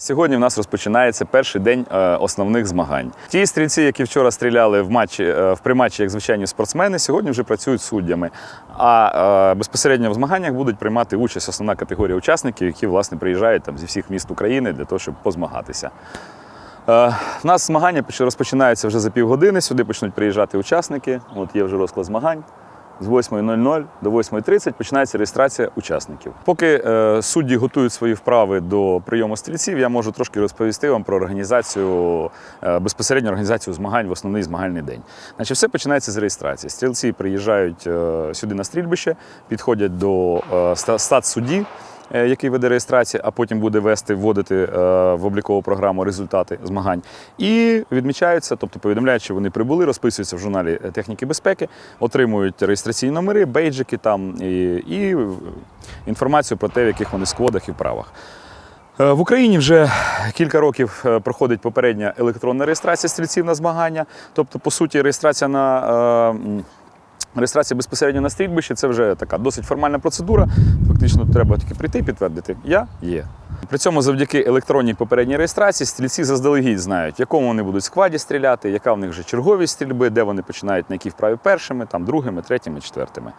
Сьогодні в нас розпочинається перший день е, основних змагань. Ті стрільці, які вчора стріляли в матчі е, в приматчі, як звичайні спортсмени, сьогодні вже працюють суддями. А е, безпосередньо в змаганнях будуть приймати участь основна категорія учасників, які власне приїжджають там зі всіх міст України для того, щоб позмагатися. У нас змагання розпочинаються вже за півгодини. Сюди почнуть приїжджати учасники. От є вже розклад змагань. З 8.00 до 8.30 починається реєстрація учасників. Поки е, судді готують свої вправи до прийому стрільців, я можу трошки розповісти вам про організацію, е, безпосередньо організацію змагань в основний змагальний день. Значить, все починається з реєстрації. Стрільці приїжджають е, сюди на стрільбище, підходять до е, стат статсудді, е, який веде реєстрацію, а потім буде вести, вводити е, в облікову програму результати змагань. І відмічаються, тобто повідомляють, що вони прибули, розписуються в журналі е, техніки безпеки, отримують реєстраційні номери, бейджики там і, і інформацію про те, в яких вони складах і вправах. Е, В Україні вже кілька років е, проходить попередня електронна реєстрація стрільців на змагання. Тобто, по суті, реєстрація на е, реєстрація безпосередньо на стрільбищі це вже така досить формальна процедура. Фактично треба тільки прийти і підтвердити Я є. При цьому завдяки електронній попередній реєстрації стрільці заздалегідь знають, в якому вони будуть складі стріляти, яка в них вже черговість стрільби, де вони починають на які вправі першими, там другими, третіми, четвертими.